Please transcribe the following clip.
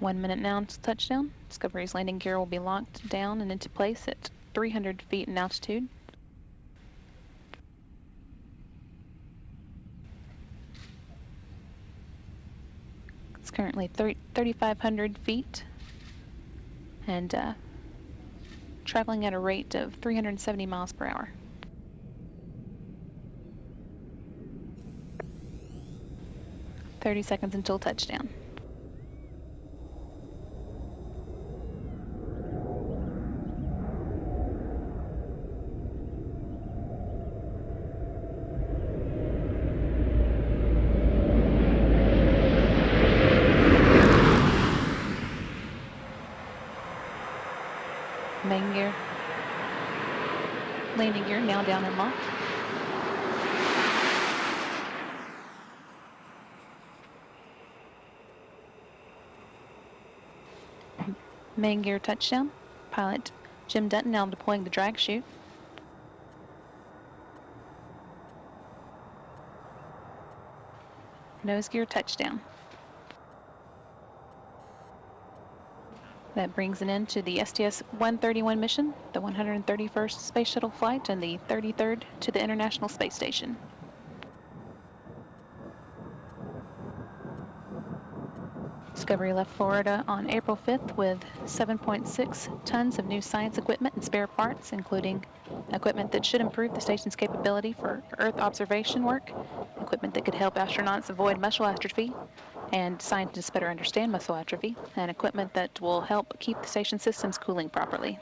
One minute now until touchdown. Discovery's landing gear will be locked down and into place at 300 feet in altitude. It's currently 3,500 feet and uh, traveling at a rate of 370 miles per hour. Thirty seconds until touchdown. Main gear. Landing gear now down and locked. Main gear touchdown. Pilot Jim Dutton now deploying the drag chute. Nose gear touchdown. That brings an end to the STS-131 mission, the 131st Space Shuttle flight, and the 33rd to the International Space Station. Discovery left Florida on April 5th with 7.6 tons of new science equipment and spare parts, including equipment that should improve the station's capability for Earth observation work, equipment that could help astronauts avoid muscle atrophy, and scientists better understand muscle atrophy, and equipment that will help keep the station systems cooling properly.